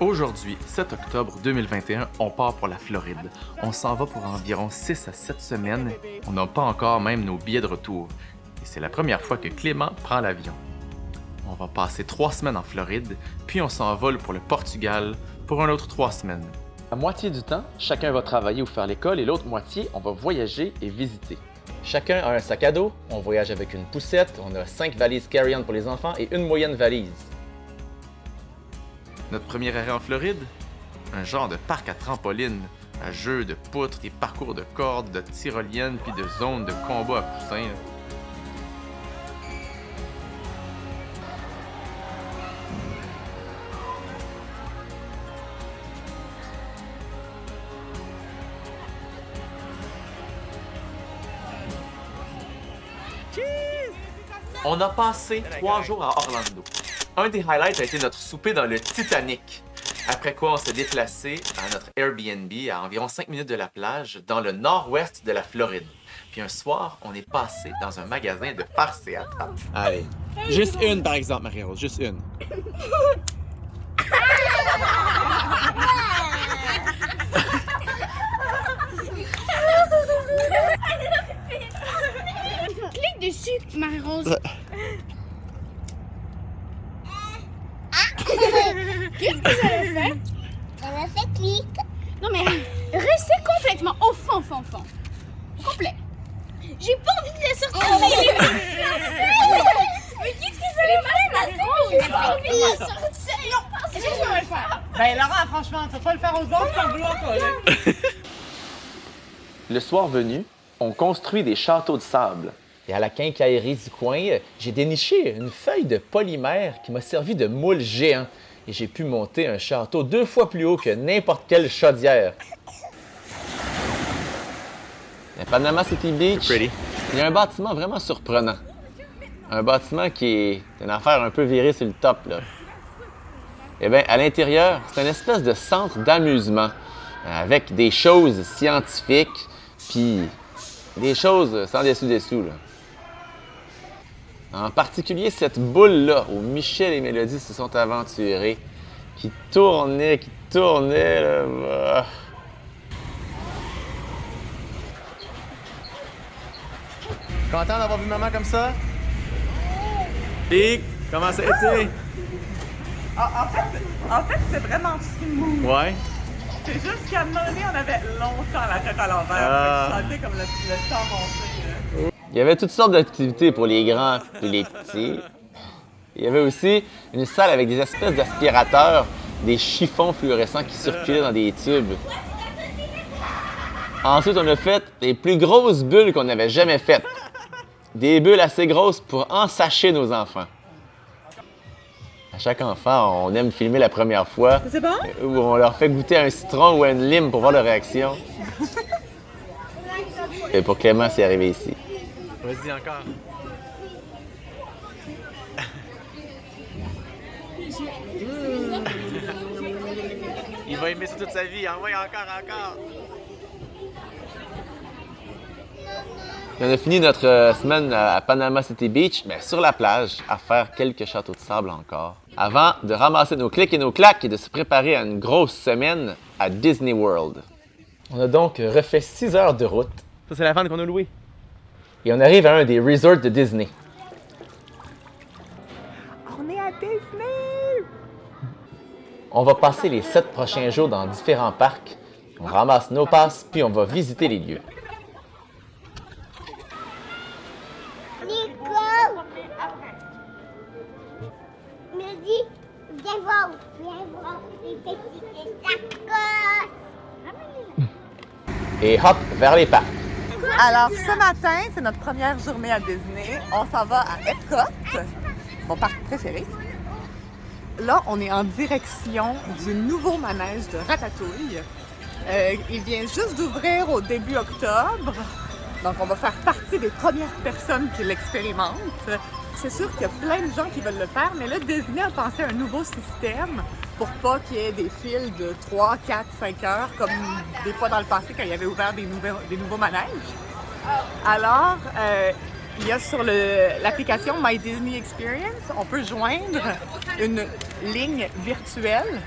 Aujourd'hui, 7 octobre 2021, on part pour la Floride. On s'en va pour environ 6 à 7 semaines. On n'a pas encore même nos billets de retour. Et c'est la première fois que Clément prend l'avion. On va passer 3 semaines en Floride, puis on s'envole pour le Portugal pour un autre 3 semaines. La moitié du temps, chacun va travailler ou faire l'école et l'autre moitié, on va voyager et visiter. Chacun a un sac à dos, on voyage avec une poussette, on a 5 valises carry-on pour les enfants et une moyenne valise. Notre premier arrêt en Floride? Un genre de parc à trampoline, à jeux de poutres, des parcours de cordes, de tyroliennes puis de zones de combat à poussins. On a passé trois jours à Orlando. Un des highlights a été notre souper dans le Titanic. Après quoi, on s'est déplacé à notre Airbnb à environ 5 minutes de la plage dans le nord-ouest de la Floride. Puis un soir, on est passé dans un magasin de farce et. Allez, juste une par exemple, Marie-Rose, juste une. Clique dessus, Marie-Rose. Qu'est-ce que j'avais fait? J'avais fait clic. Non mais restez complètement au fond, au fond, au fond. Complet. J'ai pas envie de la sortir. mais qu'est-ce que ça faire J'ai pas envie de la sortir. Non, c'est juste le faire? Ben Laurent, franchement, tu vas pas le faire aux autres, vas vouloir toi, là. Le soir venu, on construit des châteaux de sable. Et à la quincaillerie du coin, j'ai déniché une feuille de polymère qui m'a servi de moule géant. Et j'ai pu monter un château deux fois plus haut que n'importe quelle chaudière. À Panama City Beach, il y a un bâtiment vraiment surprenant. Un bâtiment qui est une affaire un peu virée sur le top. Là. Eh bien, à l'intérieur, c'est une espèce de centre d'amusement euh, avec des choses scientifiques, puis des choses sans dessus-dessous. En particulier cette boule-là où Michel et Mélodie se sont aventurés, qui tournait, qui tournait. Là. Ah. Content d'avoir vu maman comme ça? Et comment ça a été? En, en fait, en fait c'est vraiment smooth. Ouais. C'est juste qu'à un moment donné, on avait longtemps la tête à l'envers. Ah. Je sentais comme le, le temps monter. Il y avait toutes sortes d'activités pour les grands et les petits. Il y avait aussi une salle avec des espèces d'aspirateurs, des chiffons fluorescents qui circulaient dans des tubes. Ensuite, on a fait les plus grosses bulles qu'on avait jamais faites. Des bulles assez grosses pour ensacher nos enfants. À chaque enfant, on aime filmer la première fois C'est bon? où on leur fait goûter un citron ou une lime pour voir leur réaction. Et pour Clément, c'est arrivé ici. Vas-y encore. Il va aimer ça toute sa vie. Envoie encore, encore. On a fini notre euh, semaine à Panama City Beach, mais sur la plage, à faire quelques châteaux de sable encore, avant de ramasser nos clics et nos claques et de se préparer à une grosse semaine à Disney World. On a donc refait 6 heures de route Ça, c'est la vanne qu'on a louée. Et on arrive à un des resorts de Disney. On est à Disney! On va passer les 7 prochains jours dans différents parcs, on ramasse nos passes, puis on va visiter les lieux. Nico. Me dit, viens voir, viens voir les petites sacoches. Et hop, vers les parcs. Alors, ce matin, c'est notre première journée à Disney. On s'en va à Epcot, mon parc préféré. Là, on est en direction du nouveau manège de Ratatouille. Euh, il vient juste d'ouvrir au début octobre. Donc, on va faire partie des premières personnes qui l'expérimentent. C'est sûr qu'il y a plein de gens qui veulent le faire, mais là, Disney a pensé à un nouveau système pour pas qu'il y ait des files de 3, 4, 5 heures, comme des fois dans le passé quand il y avait ouvert des, nouveaux, des nouveaux manèges. Alors, euh, il y a sur l'application My Disney Experience, on peut joindre une ligne virtuelle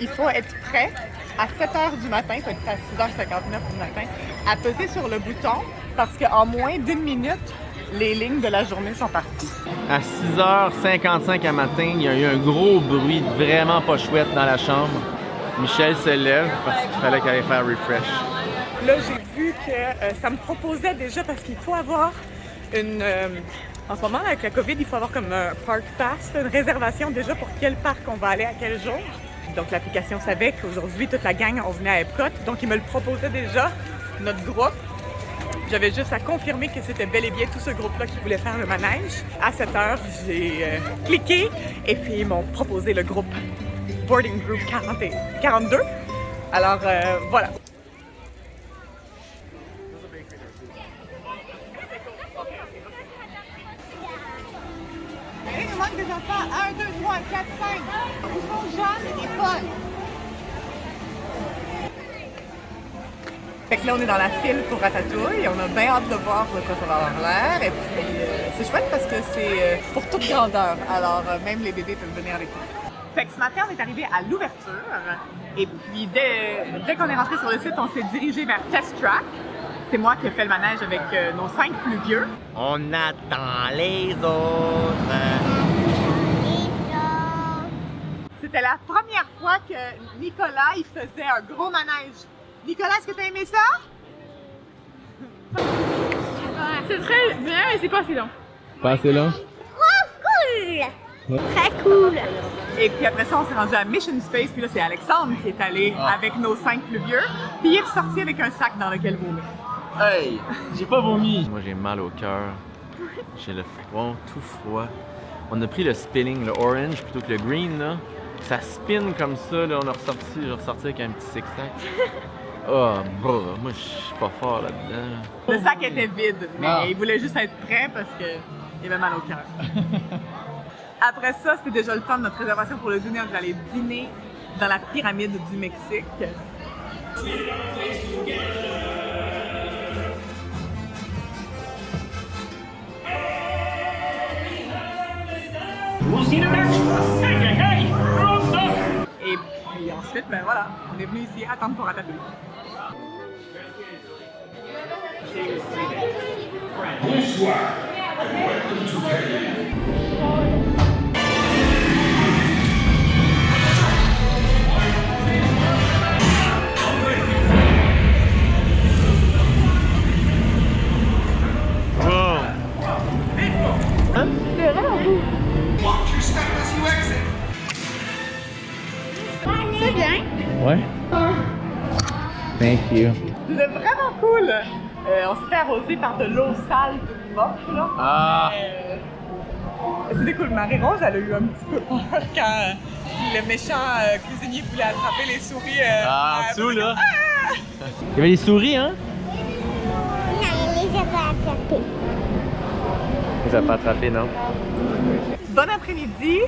il faut être prêt à 7 h du matin, faut être à 6h59 du matin, à peser sur le bouton parce qu'en moins d'une minute, les lignes de la journée sont parties. À 6h55 à matin, il y a eu un gros bruit vraiment pas chouette dans la chambre. Michel se lève parce qu'il fallait qu'elle aille faire refresh. Là, j'ai vu que euh, ça me proposait déjà parce qu'il faut avoir une. euh, en ce moment, avec la COVID, il faut avoir comme un park pass, une réservation déjà pour quel parc on va aller à quel jour. Donc, l'application savait qu'aujourd'hui, toute la gang, on venait à Epcot. Donc, il me le proposait déjà, notre groupe. J'avais juste à confirmer que c'était bel et bien tout ce groupe-là qui voulait faire le manège. À 7 heures, j'ai euh, cliqué et puis ils m'ont proposé le groupe Boarding Group 40 et 42. Alors, euh, voilà. Il manque des enfants. 1, 2, 3, 4, 5. Où sont Jeanne et Paul? Fait que là, on est dans la file pour Ratatouille. On a bien hâte de voir de quoi ça va avoir l'air. Et puis, euh, c'est chouette parce que c'est euh, pour toute grandeur. Alors, euh, même les bébés peuvent venir avec nous. Fait que ce matin, on est arrivé à l'ouverture. Et puis, dès, dès qu'on est rentré sur le site, on s'est dirigé vers Test Track. C'est moi qui ai fait le manège avec nos cinq plus vieux. On attend les autres. C'était la première fois que Nicolas, il faisait un gros manège. Nicolas, est-ce que t'as aimé ça? C'est très bien, mais c'est pas assez long. Pas assez long? Cool! Très cool! Et puis après ça, on s'est rendu à Mission Space. Puis là, c'est Alexandre qui est allé avec nos cinq plus vieux. Puis il est ressorti avec un sac dans lequel vomir. Hey! J'ai pas vomi! Moi, j'ai mal au cœur. J'ai le front tout froid. On a pris le spinning, le orange plutôt que le green, là. Ça spin comme ça, là. On a ressorti, j'ai ressorti avec un petit six-sac. Oh, bah, moi, je suis pas fort là-dedans. Le sac était vide, mais Ah. il voulait juste être prêt parce qu'il avait mal au cœur. Après ça, c'était déjà le temps de notre réservation pour le dîner. On devait aller dîner dans la pyramide du Mexique. Ensuite, ben voilà, on est venu ici attendre pour Ratatouille. C'est bien? Ouais? Thank you. C'était vraiment cool! Euh, on s'est fait arroser par de l'eau sale de moche, là. Ah! Euh, C'était cool. Marie-Rose, elle a eu un petit peu peur quand euh, le méchant euh, cuisinier voulait attraper les souris. euh, Ah, en dessous, là? Il y avait des souris, hein? Non, il les a pas attrapés. Ils ont pas attrapé, non? Bon après-midi!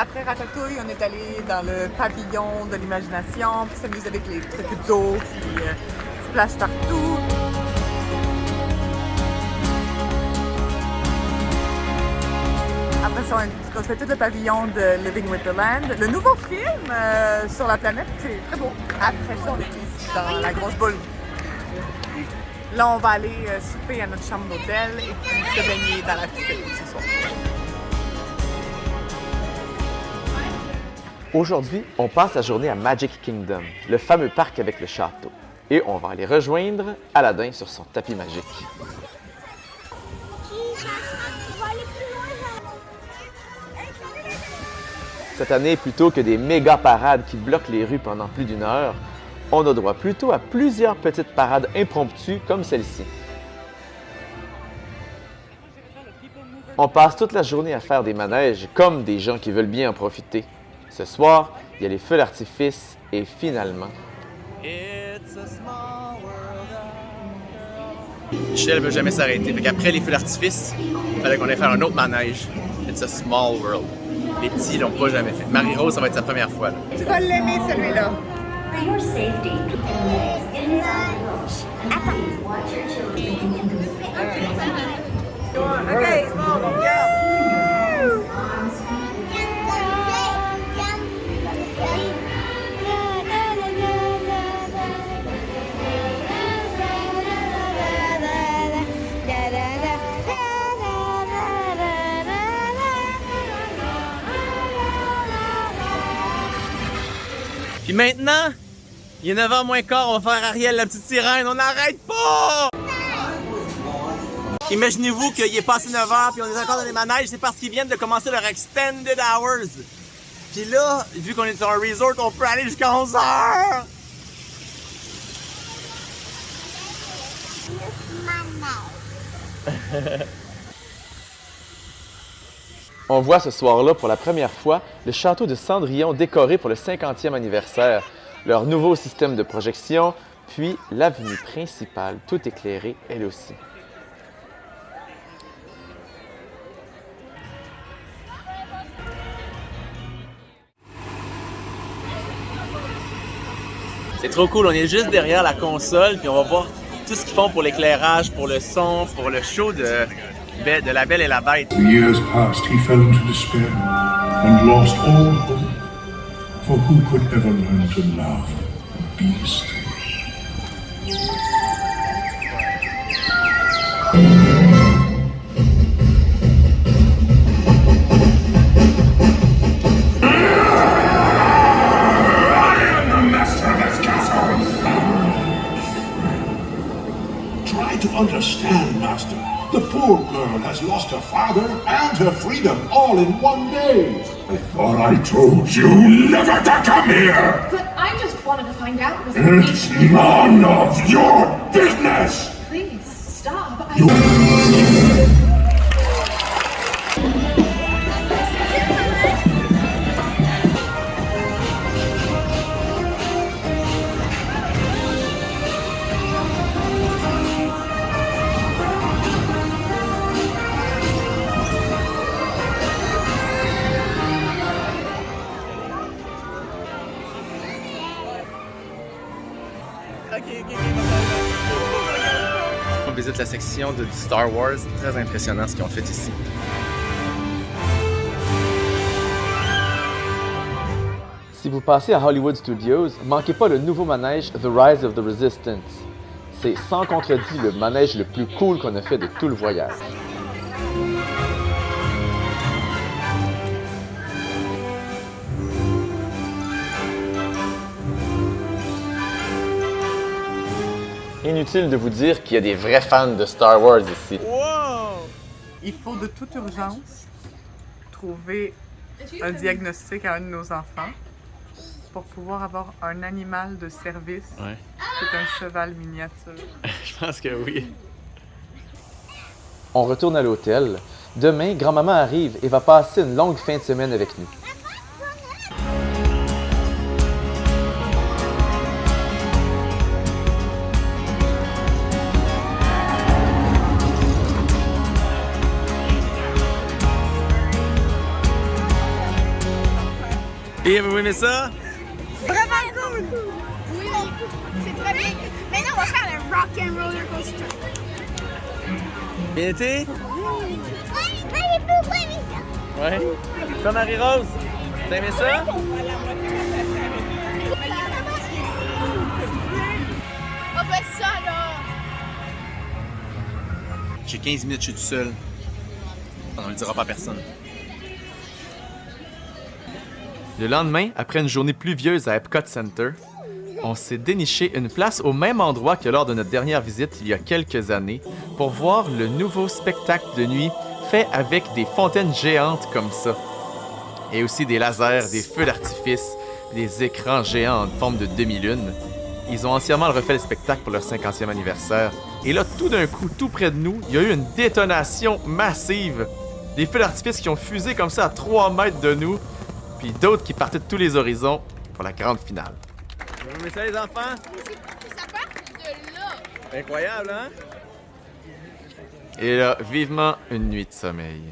Après Ratatouille, on est allé dans le pavillon de l'imagination, puis s'amuser avec les trucs d'eau, puis euh, se plage partout. Après ça, on a fait tout le pavillon de Living with the Land. Le nouveau film euh, sur la planète, c'est très beau. Après ça, on est ici dans la grosse boule. Là, on va aller euh, souper à notre chambre d'hôtel et puis se baigner dans la piscine ce soir. Aujourd'hui, on passe la journée à Magic Kingdom, le fameux parc avec le château. Et on va aller rejoindre Aladdin sur son tapis magique. Cette année, plutôt que des méga parades qui bloquent les rues pendant plus d'une heure, on a droit plutôt à plusieurs petites parades impromptues comme celle-ci. On passe toute la journée à faire des manèges comme des gens qui veulent bien en profiter. Ce soir, il y a les feux d'artifice et finalement... Michel veut jamais s'arrêter. Fait qu'après les feux d'artifice, il fallait qu'on aille faire un autre manège. It's a small world. Les petits l'ont pas jamais fait. Marie-Rose, ça va être sa première fois. là. Tu vas l'aimer celui-là. Children. OK, bon, Puis maintenant, il est 9h moins quart, on va faire Ariel la petite sirène, on n'arrête pas! Imaginez-vous qu'il est passé 9h puis on est encore dans les manèges, c'est parce qu'ils viennent de commencer leur extended hours. Puis là, vu qu'on est sur un resort, on peut aller jusqu'à 11h! On voit ce soir-là pour la première fois le château de Cendrillon décoré pour le 50e anniversaire, leur nouveau système de projection, puis l'avenue principale tout éclairée elle aussi. C'est trop cool, on est juste derrière la console, puis on va voir tout ce qu'ils font pour l'éclairage, pour le son, pour le show de, de La Belle et la Bête. The years passed, he fell into despair and lost all hope. For who could ever learn to love a beast? Father and her freedom all in one day. I thought I told you never to come here! But I just wanted to find out was It's none of your business! Please stop. I On de Star Wars. Très impressionnant ce qu'ils ont fait ici. Si vous passez à Hollywood Studios, manquez pas le nouveau manège The Rise of the Resistance. C'est sans contredit le manège le plus cool qu'on a fait de tout le voyage. Inutile de vous dire qu'il y a des vrais fans de Star Wars ici. Il faut de toute urgence trouver un diagnostic à un de nos enfants pour pouvoir avoir un animal de service Ouais. qui est un cheval miniature. Je pense que oui. On retourne à l'hôtel. Demain, grand-maman arrive et va passer une longue fin de semaine avec nous. Et vous aimez ça? Vraiment cool! Oui, c'est très bien. Maintenant, on va faire le rock and roller coaster. Bien été? Allez. Ouais. Comme Marie-Rose. T'as aimé ça? On fait ça, là! J'ai 15 minutes, je suis tout seul. On ne le dira pas à personne. Le lendemain, après une journée pluvieuse à Epcot Center, on s'est déniché une place au même endroit que lors de notre dernière visite il y a quelques années pour voir le nouveau spectacle de nuit fait avec des fontaines géantes comme ça. Et aussi des lasers, des feux d'artifice, des écrans géants en forme de demi-lune. Ils ont entièrement refait le spectacle pour leur 50e anniversaire. Et là, tout d'un coup, tout près de nous, il y a eu une détonation massive. Des feux d'artifice qui ont fusé comme ça à 3 mètres de nous, puis d'autres qui partaient de tous les horizons pour la grande finale. Vous aimez ça, les enfants? Ça part de là! Incroyable, hein? Et là, vivement une nuit de sommeil.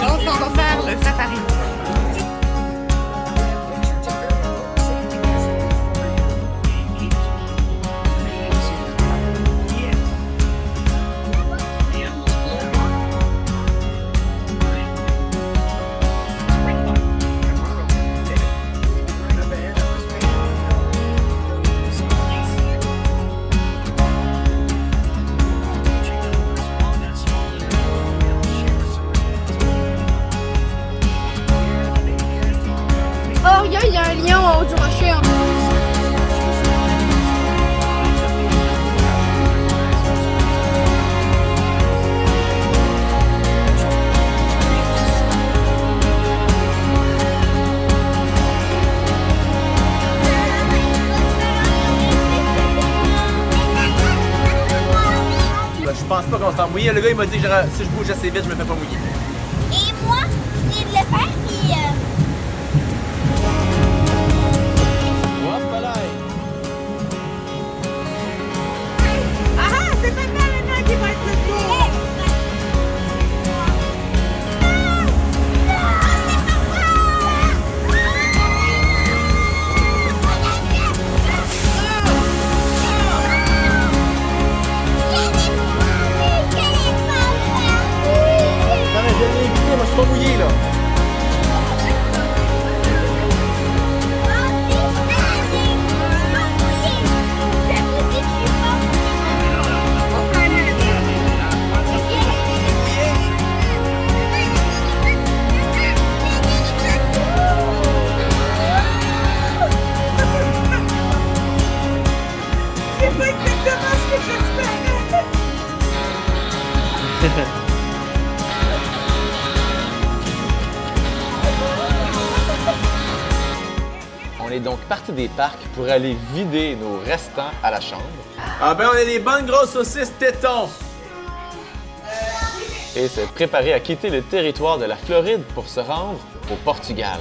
Là, on va faire le safari. Mouiller. Le gars, il m'a dit que si je bouge assez vite, je me fais pas mouiller. Et moi, je viens de le faire, Oh yeah. Est donc parti des parcs pour aller vider nos restants à la chambre Ah ben, on a des bonnes grosses saucisses tétons. et se préparer à quitter le territoire de la Floride pour se rendre au Portugal.